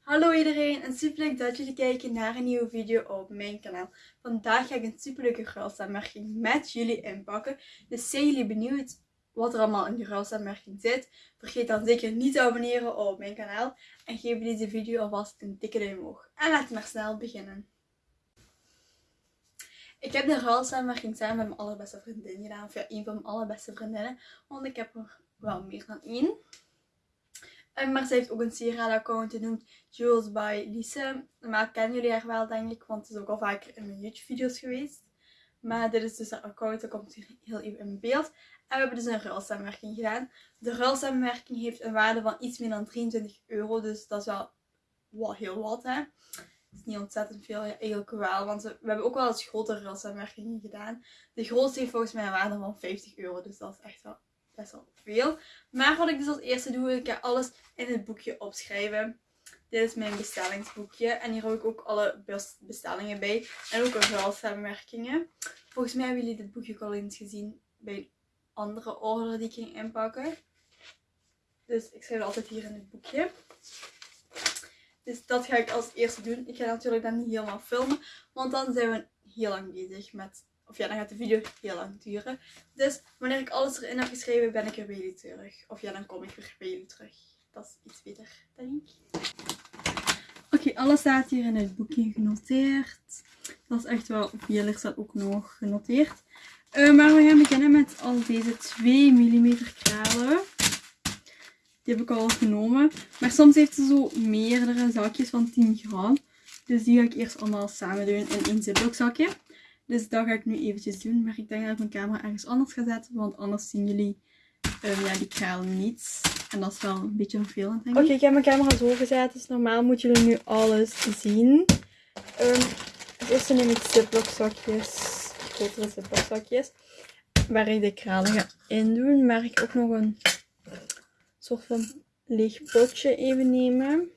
Hallo iedereen en super leuk dat jullie kijken naar een nieuwe video op mijn kanaal. Vandaag ga ik een super leuke ruilsamenwerking met jullie inpakken. Dus zijn jullie benieuwd wat er allemaal in de ruilsamenwerking zit? Vergeet dan zeker niet te abonneren op mijn kanaal. En geef deze video alvast een dikke duim omhoog. En laten we maar snel beginnen. Ik heb de ruilsamenwerking samen met mijn allerbeste vriendin gedaan. Of ja, een van mijn allerbeste vriendinnen. Want ik heb er wel meer dan één. En maar ze heeft ook een sieraad-account genoemd Jules by Lise. Maar kennen jullie haar wel, denk ik, want het is ook al vaker in mijn YouTube-video's geweest. Maar dit is dus haar account, dat komt hier heel even in beeld. En we hebben dus een ruilsamenwerking gedaan. De ruilsamenwerking heeft een waarde van iets meer dan 23 euro, dus dat is wel, wel heel wat, hè. Het is niet ontzettend veel, ja, eigenlijk wel, want we, we hebben ook wel eens grotere ruilsamenwerkingen gedaan. De grootste heeft volgens mij een waarde van 50 euro, dus dat is echt wel best wel veel. Maar wat ik dus als eerste doe, ik ga alles in het boekje opschrijven. Dit is mijn bestellingsboekje. En hier heb ik ook alle bestellingen bij. En ook ruilsamenwerkingen. Volgens mij hebben jullie dit boekje ook al eens gezien bij andere order die ik ging inpakken. Dus ik schrijf het altijd hier in het boekje. Dus dat ga ik als eerste doen. Ik ga natuurlijk dan niet helemaal filmen. Want dan zijn we heel lang bezig met of ja, dan gaat de video heel lang duren. Dus wanneer ik alles erin heb geschreven, ben ik er bij jullie terug. Of ja, dan kom ik weer bij jullie terug. Dat is iets beter, denk ik. Oké, alles staat hier in het boekje genoteerd. Dat is echt wel, veel er staat ook nog genoteerd. Uh, maar we gaan beginnen met al deze 2 mm kralen. Die heb ik al genomen. Maar soms heeft ze zo meerdere zakjes van 10 gram. Dus die ga ik eerst allemaal samen doen in één ziploc zakje. Dus dat ga ik nu eventjes doen. Maar ik denk dat ik mijn camera ergens anders ga zetten. Want anders zien jullie um, ja, die kraal niet. En dat is wel een beetje vervelend denk ik. Oké, ik heb mijn camera zo gezet. Dus normaal moeten jullie nu alles zien. Um, het eerste neem ik ziploc zakjes. Grotere ziploc zakjes. Waar ik de kralen ga doen. Maar ik ook nog een soort van leeg potje even nemen.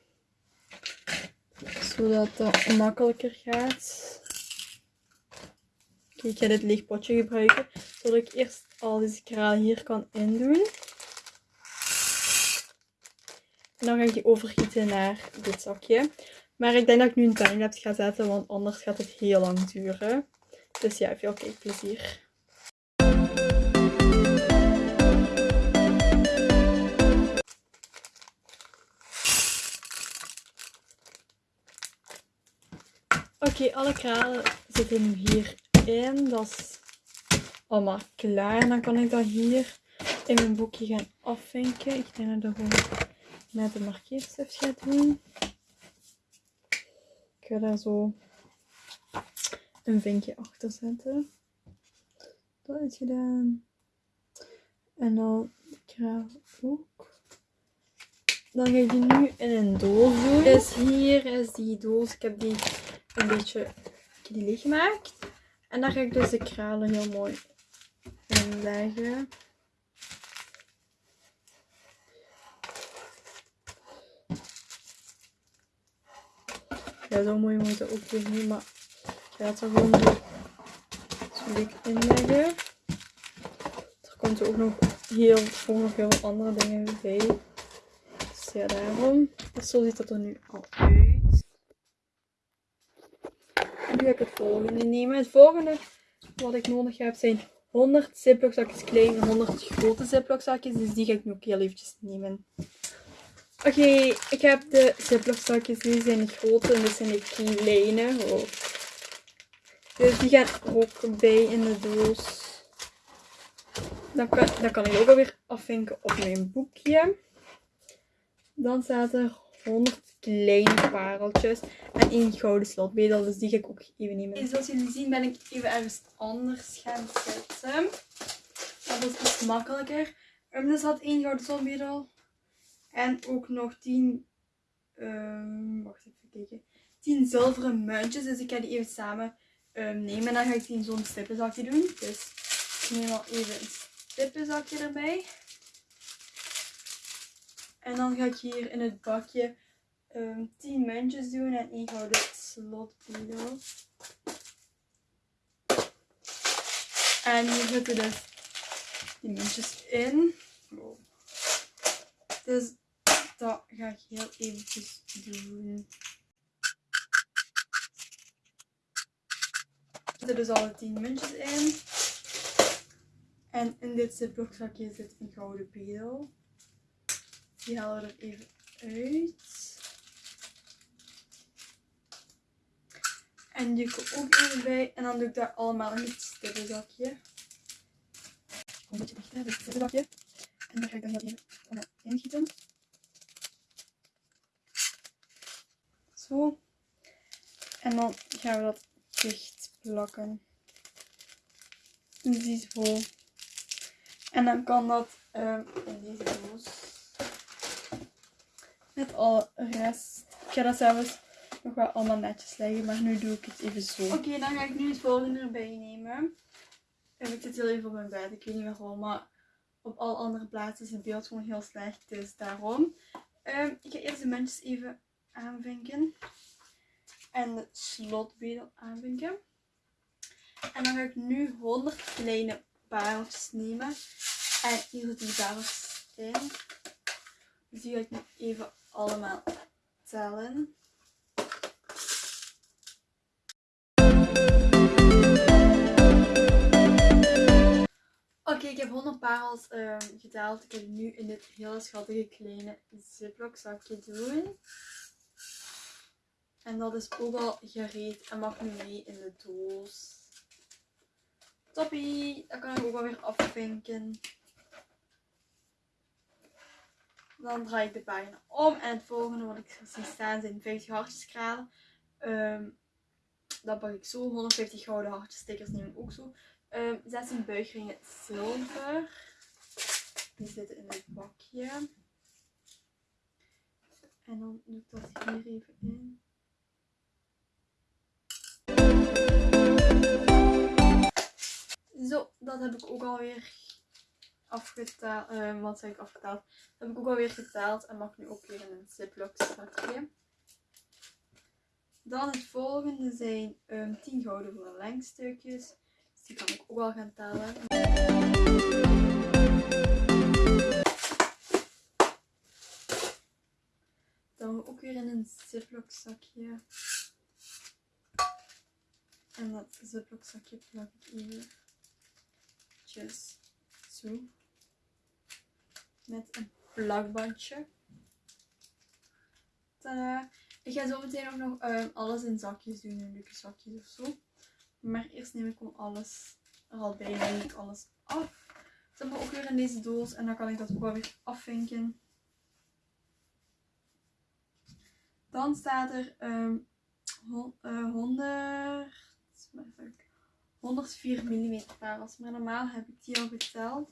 Zodat dat makkelijker gaat. Ik ga dit leeg potje gebruiken, zodat ik eerst al deze kralen hier kan indoen. En dan ga ik die overgieten naar dit zakje. Maar ik denk dat ik nu een timelapse ga zetten, want anders gaat het heel lang duren. Dus ja, veel kijkplezier. Oké, alle kralen zitten nu hier in. Dat is allemaal klaar. En dan kan ik dat hier in mijn boekje gaan afvinken. Ik denk dat ik gewoon met de markeerstift ga doen. Ik ga daar zo een vinkje achter zetten. Dat is gedaan. En dan de kraal ook. Dan ga ik die nu in een doos doen. Dus hier is die doos. Ik heb die een beetje leeg gemaakt. En daar ga ik dus de kralen heel mooi in leggen. Ja, zo mooi moet het ook weer niet, maar ik ga het er gewoon zo, dik in leggen. Er komt ook nog heel, ook nog heel veel andere dingen bij. Dus ja, daarom. Zo ziet het er nu al uit ga ik het volgende nemen. Het volgende wat ik nodig heb zijn 100 ziploc zakjes klein en 100 grote ziploc zakjes. Dus die ga ik nu ook heel eventjes nemen. Oké, ik heb de ziploc zakjes. Die zijn de grote en dit zijn de kleine. Oh. Dus die gaan ook bij in de doos. Dan kan, dan kan ik ook alweer afvinken op mijn boekje. Dan staat er 100 kleine pareltjes en één gouden slotbedel. Dus die ga ik ook even nemen. zoals jullie zien ben ik even ergens anders gaan zetten. Dat is iets makkelijker. Um, dus had één gouden slotbedel. En ook nog 10... Um, wacht even kijken. 10 zilveren muntjes. Dus ik ga die even samen um, nemen. En dan ga ik die in zo'n stippenzakje doen. Dus ik neem al even een stippenzakje erbij. En dan ga ik hier in het bakje um, 10 muntjes doen en één gouden slotbedel. En hier zitten dus die muntjes in. Dus dat ga ik heel eventjes doen. Er zitten dus alle 10 muntjes in. En in dit ziplockzakje zit een gouden pedel. Die halen we er even uit. En die komt ook even bij. En dan doe ik dat allemaal in het stippenzakje. Een beetje dicht, hè, dit stippenzakje. En daar ga ik dan even allemaal ingieten. Zo. En dan gaan we dat dicht plakken. Ziezo. En dan kan dat um, in deze doos. Met alle rest. Ik ga dat zelfs nog wel allemaal netjes leggen, maar nu doe ik het even zo. Oké, dan ga ik nu het volgende erbij nemen. En ik zit heel even op mijn bed, ik weet niet waarom, maar op alle andere plaatsen is het beeld gewoon heel slecht, dus daarom. Um, ik ga eerst de muntjes even aanvinken. En de slotbedel aanvinken. En dan ga ik nu 100 kleine pareltjes nemen. En hier zitten die pareltjes in. Dus die ga ik nu even allemaal tellen. Oké, ik heb 100 parels um, geteld. Ik heb nu in dit hele schattige kleine ziplock zakje doen. En dat is ook al gereed en mag nu mee in de doos. Toppie! Dat kan ik ook alweer afvinken. Dan draai ik de pagina om. En het volgende wat ik zie staan zijn 50 hartjeskralen. Um, dat pak ik zo. 150 gouden hartjes stickers neem ik ook zo. Um, 16 buigringen zilver. Die zitten in het bakje. En dan doe ik dat hier even in. Zo, dat heb ik ook alweer afgetaald. Uh, wat zeg ik afgetaald? Dat heb ik ook alweer geteld en mag nu ook weer in een ziplock zakje. Dan het volgende zijn um, 10 gouden verlengstukjes. Die kan ik ook al gaan tellen. Dan ook weer in een ziplock zakje. En dat ziplock zakje plak ik even zo. Met een plakbandje. Tada! Ik ga zo meteen ook nog um, alles in zakjes doen, in leuke zakjes of zo. Maar eerst neem ik gewoon alles er al bij, neem ik alles af. Zet me ook weer in deze doos en dan kan ik dat ook wel weer afvinken. Dan staat er um, uh, 100, 104 mm parels. Maar normaal heb ik die al geteld.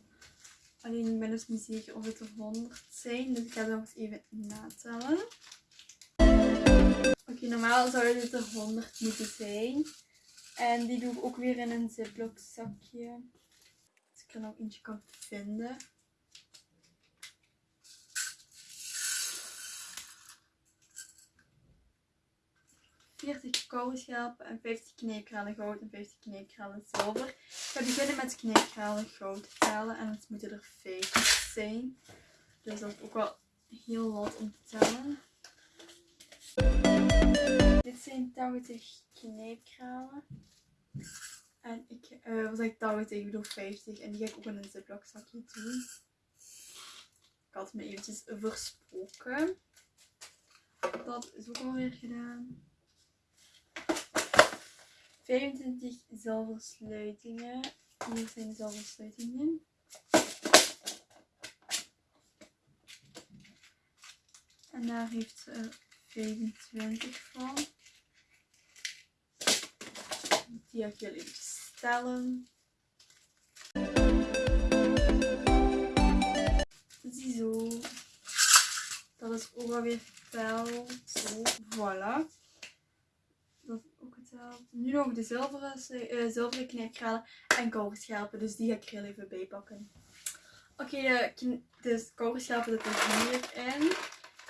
Alleen ik ben dus niet zeker of het er 100 zijn. Dus ik ga dat eens even natellen. Oké, normaal zou dit er 100 moeten zijn. En die doe ik ook weer in een ziplock zakje. Als ik er nog eentje kan vinden. 40 koolschelpen en 50 kneepkralen goud en 50 kneepkralen zilver. Ik ga beginnen met kneepkralen goud te tellen en het moeten er 50 zijn. Dus dat is ook wel heel wat om te tellen. Dit zijn 80 kneepkralen. En ik, uh, zeg ik 80, ik bedoel 50. En die ga ik ook in een ziplock zakje doen. Ik had me eventjes versproken. Dat is ook alweer gedaan. 25 zilversluitingen. Hier zijn de zilversluitingen. En daar heeft ze er 25 van. Die ga ik jullie even stellen. Ziezo. Dat is ook alweer geteld. Zo, voilà. Dat is ook geteld. Nu nog de zilveren, uh, zilveren knijpkralen en kogelschelpen. Dus die ga ik er heel even bij pakken. Oké, okay, de, de kogelschelpen zitten hierin.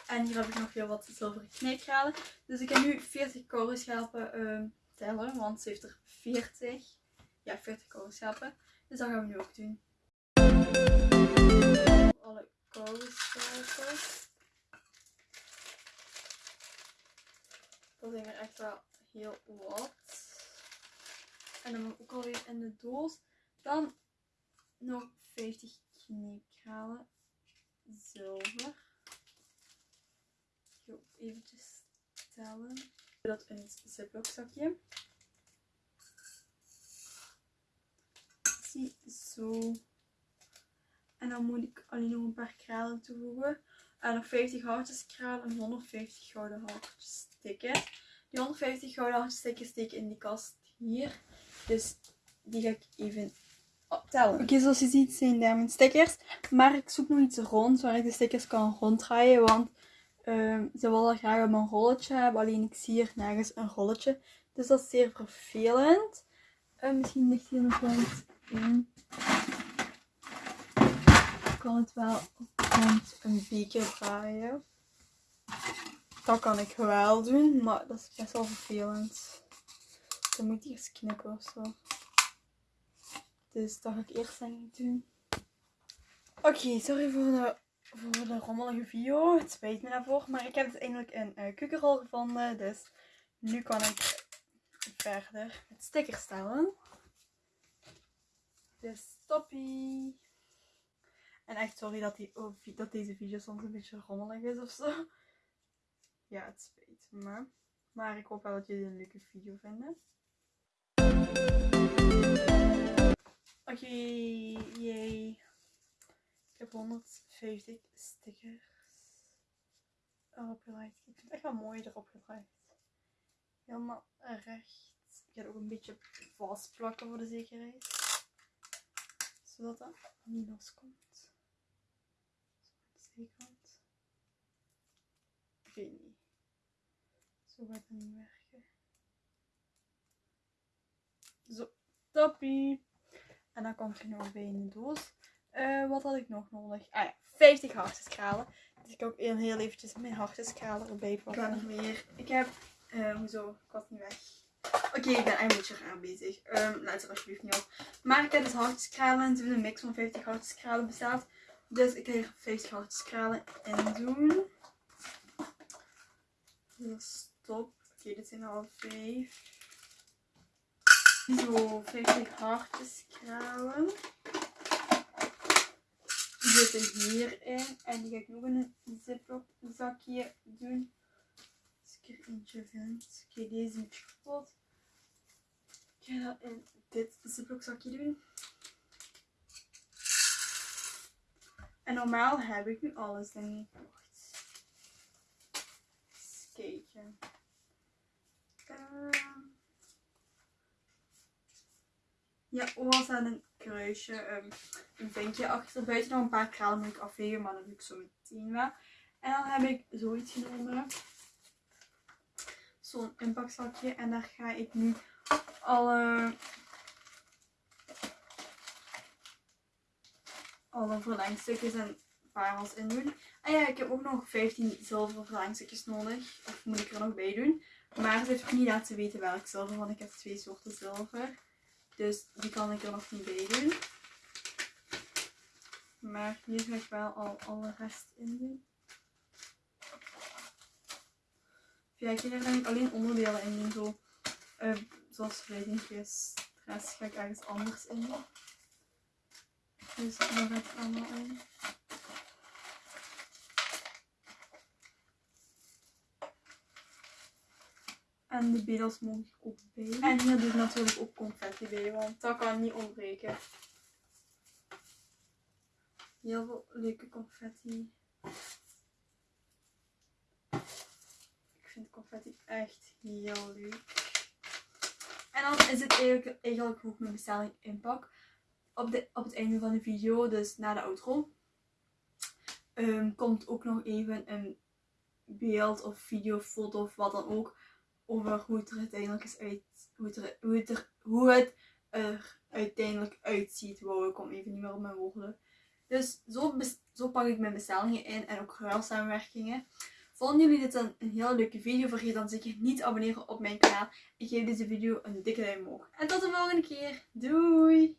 En hier heb ik nog heel wat zilveren knijpkralen. Dus ik ga nu 40 kogelschelpen uh, tellen. Want ze heeft er 40. Ja, 40 kogelschelpen. Dus dat gaan we nu ook doen. Alle vouwstapels. Dat zijn er echt wel heel wat. En dan ook alweer in de doos. Dan nog 50 kneepkralen zilver. Ik ga ook tellen. Dat een ziplock zakje. Zie zo. En dan moet ik alleen nog een paar kralen toevoegen. En nog 50 houtjeskralen en 150 gouden houtjes stikken. Die 150 gouden houtjes stikken steek in die kast hier. Dus die ga ik even optellen. Oké, zoals je ziet zijn daar mijn stickers. Maar ik zoek nog iets rond waar ik de stickers kan ronddraaien. Want um, ze willen graag op een rolletje hebben. Alleen ik zie hier nergens een rolletje. Dus dat is zeer vervelend. Uh, misschien ligt hier nog wel iets in. Ik kan het wel rond een beetje draaien. Dat kan ik wel doen, maar dat is best wel vervelend. Dan moet ik eerst knippen of zo. Dus dat ga ik eerst ik doen. Oké, sorry voor de, voor de rommelige video. Het spijt me daarvoor. Maar ik heb dus eindelijk een uh, gevonden. Dus nu kan ik verder met stickers stellen. Dus stoppie. En echt sorry dat, die, dat deze video soms een beetje rommelig is of zo. Ja, het spijt me. Maar ik hoop wel dat jullie een leuke video vinden. Oké, okay, yay. Ik heb 150 stickers erop gelegd. Ik vind het echt wel mooi erop gelegd. Helemaal recht. Ik ga het ook een beetje vastplakken voor de zekerheid. Zodat dat niet loskomt. Zo aan de zijkant. Ik weet niet. Zo gaat het niet werken. Zo, toppie. En dan komt er nog bij in de doos. Uh, wat had ik nog nodig? Ah ja, 50 hartjeskralen. Dus ik ga ook heel eventjes mijn hartjeskralen erbij pakken. Ik ga nog meer. Ik heb... Uh, hoezo? Ik was niet weg. Oké, ik ben een beetje raar bezig. Um, laat het alsjeblieft niet op. Maar ik heb dus hartjeskralen. Het is een mix van 50 hartjeskralen bestaat. Dus ik ga hier 50 hartjeskralen in doen. Dus stop. Oké, dit zijn al 5. Zo, 50 hartjeskralen. Zitten hierin. En die ga ik nog in een ziplock zakje doen. Als ik er eentje vind. Oké, okay, deze is kapot. Ik ga dat in dit ziplock zakje doen. En normaal heb ik nu alles, denk ik. Wacht. Eens Ja, was aan een kruisje. Um, een vinkje achter. Buiten nog een paar kralen moet ik afvegen, maar dat doe ik zo meteen wel. En dan heb ik zoiets genomen. Zo'n inpakzakje. En daar ga ik nu alle, alle verlengstukjes en parels in doen. En ja, ik heb ook nog 15 zilver verlengstukjes nodig. Of moet ik er nog bij doen. Maar ze heeft ook niet laten weten welk zilver, want ik heb twee soorten zilver. Dus die kan ik er nog niet bij doen. Maar hier ga ik wel al alle rest in doen. Ja, ik ga er alleen onderdelen in doen. Zo, uh, zoals vleugentjes. De rest ga ik ergens anders in doen. Dus daar ga ik allemaal in. En de bedels mogen ik ook bij. En hier doe ik natuurlijk ook confetti bij, want dat kan niet ontbreken. Heel veel leuke confetti. Ik vind confetti echt heel leuk. En dan is het eigenlijk, eigenlijk hoe ik mijn bestelling inpak. Op, de, op het einde van de video, dus na de outro, um, komt ook nog even een beeld of video, foto of wat dan ook over hoe het er uiteindelijk is uit, hoe het er, hoe het hoe het er uiteindelijk uitziet. Wow, ik kom even niet meer op mijn woorden. Dus zo, zo pak ik mijn bestellingen in en ook ruilsamenwerkingen. Vonden jullie dit een, een hele leuke video? Vergeet dan zeker niet te abonneren op mijn kanaal. En geef deze video een dikke duim omhoog. En tot de volgende keer. Doei!